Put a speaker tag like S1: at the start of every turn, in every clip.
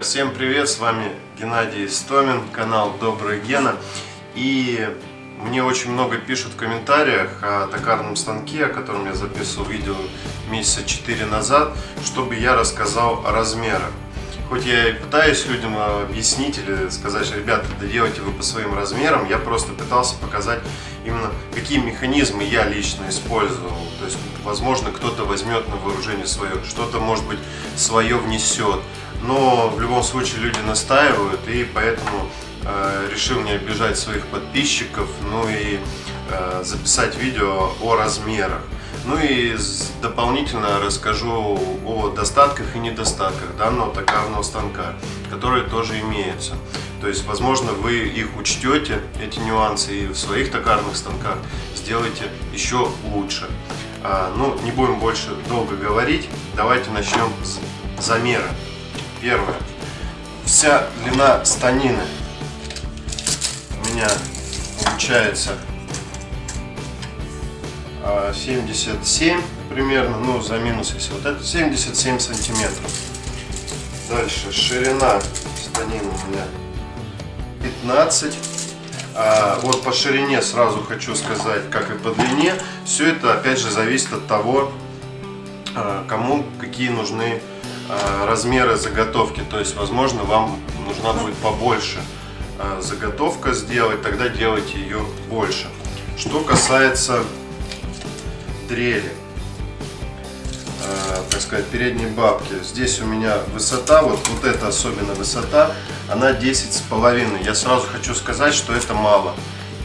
S1: Всем привет, с вами Геннадий Истомин, канал Добрый Гена. И мне очень много пишут в комментариях о токарном станке, о котором я записывал видео месяца 4 назад, чтобы я рассказал о размерах. Хоть я и пытаюсь людям объяснить или сказать, ребята, да делайте вы по своим размерам, я просто пытался показать именно какие механизмы я лично использовал. То есть, возможно, кто-то возьмет на вооружение свое, что-то, может быть, свое внесет но в любом случае люди настаивают, и поэтому э, решил не обижать своих подписчиков, ну и э, записать видео о размерах. Ну и дополнительно расскажу о достатках и недостатках данного токарного станка, которые тоже имеются. То есть, возможно, вы их учтете, эти нюансы, и в своих токарных станках сделаете еще лучше. А, ну, не будем больше долго говорить, давайте начнем с замера. Первое. Вся длина станины у меня получается 77 а, примерно, ну за минус если вот это 77 сантиметров. Дальше ширина станины у меня 15. А вот по ширине сразу хочу сказать, как и по длине, все это опять же зависит от того, а, кому какие нужны Э, размеры заготовки. То есть, возможно, вам нужна будет побольше э, заготовка сделать, тогда делайте ее больше. Что касается дрели, э, так сказать, передней бабки. Здесь у меня высота, вот, вот эта особенно высота, она 10 с половиной. Я сразу хочу сказать, что это мало.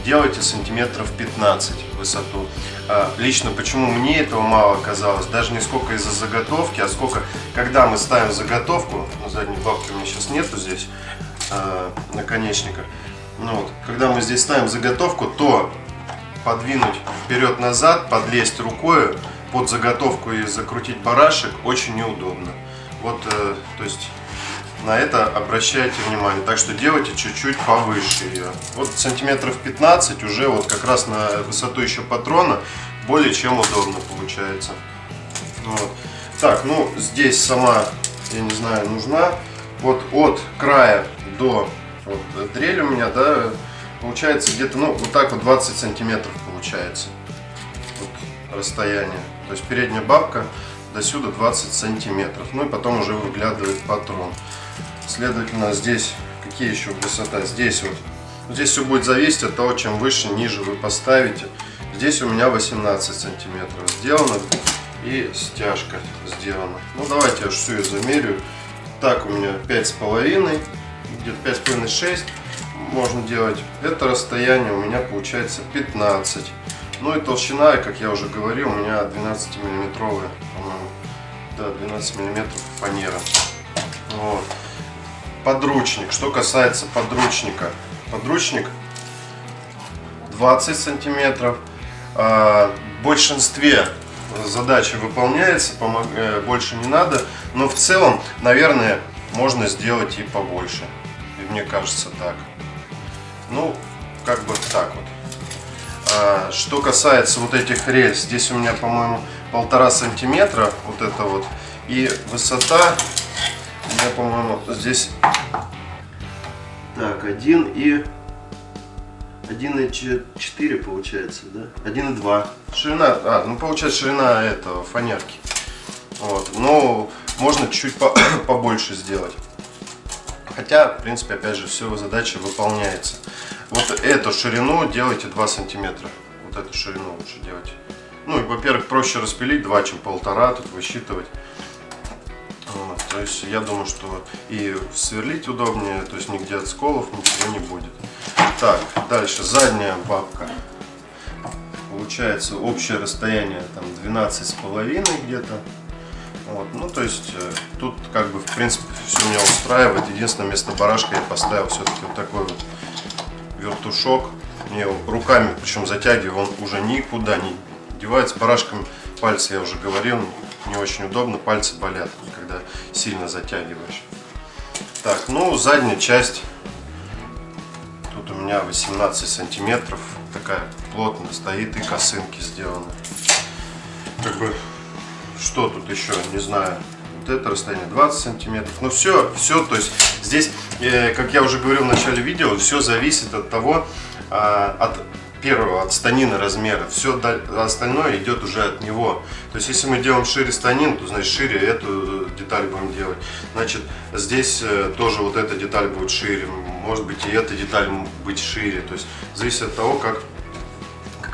S1: Делайте сантиметров 15 высоту. А, лично почему мне этого мало оказалось, даже не сколько из-за заготовки, а сколько, когда мы ставим заготовку, на задней бабки у меня сейчас нету здесь э, наконечника, ну вот, когда мы здесь ставим заготовку, то подвинуть вперед-назад, подлезть рукой под заготовку и закрутить барашек очень неудобно. Вот, э, то есть на это обращайте внимание. Так что делайте чуть-чуть повыше ее. Вот сантиметров 15 уже вот как раз на высоту еще патрона более чем удобно получается. Вот. Так, ну здесь сама, я не знаю, нужна. Вот от края до вот, дрель у меня, да, получается где-то, ну, вот так вот 20 сантиметров получается. Вот расстояние. То есть передняя бабка до сюда 20 сантиметров. Ну и потом уже выглядывает патрон. Следовательно, здесь какие еще высота? Здесь вот. Здесь все будет зависеть от того, чем выше, ниже вы поставите. Здесь у меня 18 сантиметров сделано и стяжка сделана. Ну давайте я всю ее замерю. Так у меня 5,5, где-то 5,5-6 можно делать. Это расстояние у меня получается 15. Ну и толщина, как я уже говорил, у меня 12 миллиметровая, по-моему. Да, 12 миллиметров фанера. Вот подручник. Что касается подручника. Подручник 20 сантиметров. А, в большинстве задачи выполняется, э, больше не надо. Но в целом, наверное, можно сделать и побольше. И мне кажется так. Ну, как бы так вот. А, что касается вот этих рельс, здесь у меня, по-моему, полтора сантиметра вот это вот. И высота меня, по-моему, здесь так, 1 и 1,4 получается, да? 1,2. Ширина, а, ну получается ширина этого фанерки. Вот, но можно чуть-чуть по, побольше сделать. Хотя, в принципе, опять же, все задача выполняется. Вот эту ширину делайте 2 сантиметра. Вот эту ширину лучше делать. Ну, и, во-первых, проще распилить 2, чем полтора, тут высчитывать. Вот, то есть я думаю, что и сверлить удобнее, то есть нигде от сколов ничего не будет. Так, дальше задняя бабка. Получается общее расстояние там 12 с половиной где-то. Вот, ну то есть э, тут как бы в принципе все меня устраивает. Единственное место барашка я поставил все-таки вот такой вот вертушок. Мне руками, причем затягиваю, он уже никуда не девается. Барашками пальцы я уже говорил, не очень удобно, пальцы болят, когда сильно затягиваешь. Так, ну задняя часть, тут у меня 18 сантиметров, такая плотно стоит и косынки сделаны. Как бы, что тут еще, не знаю, вот это расстояние 20 сантиметров. Ну все, все, то есть здесь, э, как я уже говорил в начале видео, все зависит от того, э, от первого, от станина размера. Все остальное идет уже от него. То есть если мы делаем шире станин, то значит шире эту деталь будем делать. Значит здесь э, тоже вот эта деталь будет шире, может быть и эта деталь быть шире. То есть зависит от того, как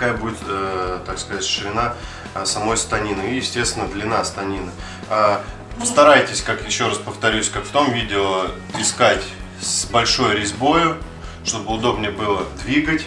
S1: какая будет, э, так сказать, ширина э, самой станины и, естественно, длина станины. А, старайтесь, как еще раз повторюсь, как в том видео, искать с большой резьбой, чтобы удобнее было двигать.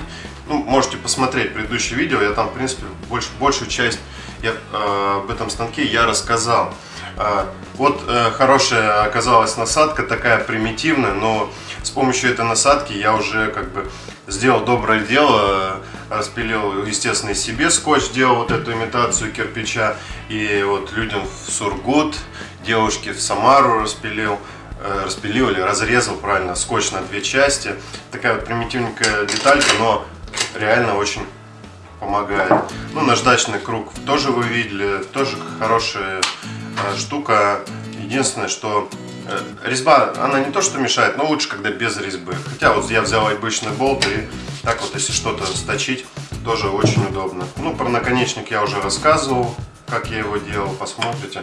S1: Ну, можете посмотреть предыдущее видео, я там, в принципе, больш, большую часть я, э, об этом станке я рассказал. Э, вот э, хорошая оказалась насадка, такая примитивная, но с помощью этой насадки я уже как бы сделал доброе дело, распилил, естественно, и себе скотч, делал вот эту имитацию кирпича, и вот людям в Сургут, девушке в Самару распилил, э, распилил или разрезал правильно скотч на две части. Такая вот примитивненькая деталька, но реально очень помогает. Ну, наждачный круг тоже вы видели, тоже хорошая штука. Единственное, что Э, резьба, она не то что мешает, но лучше, когда без резьбы. Хотя вот я взял обычный болт и так вот, если что-то сточить, тоже очень удобно. Ну, про наконечник я уже рассказывал, как я его делал, посмотрите.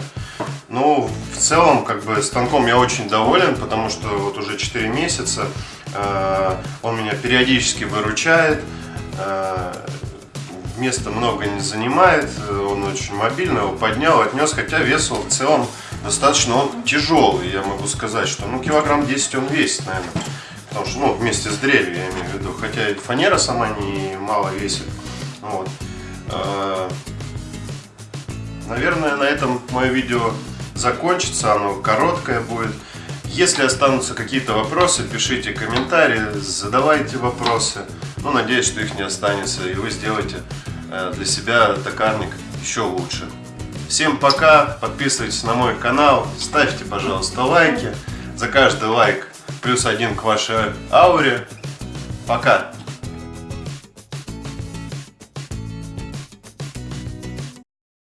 S1: Ну, в целом, как бы, станком я очень доволен, потому что вот уже 4 месяца э, он меня периодически выручает. Э, места много не занимает, он очень мобильный, его поднял, отнес, хотя вес в целом достаточно он тяжелый, я могу сказать, что ну килограмм 10 он весит, наверное. Потому что, ну, вместе с дрелью, я имею в виду. Хотя и фанера сама не мало весит. Вот. А, наверное, на этом мое видео закончится. Оно короткое будет. Если останутся какие-то вопросы, пишите комментарии, задавайте вопросы. Ну, надеюсь, что их не останется, и вы сделаете э, для себя токарник еще лучше. Всем пока, подписывайтесь на мой канал, ставьте, пожалуйста, лайки. За каждый лайк плюс один к вашей ауре. Пока!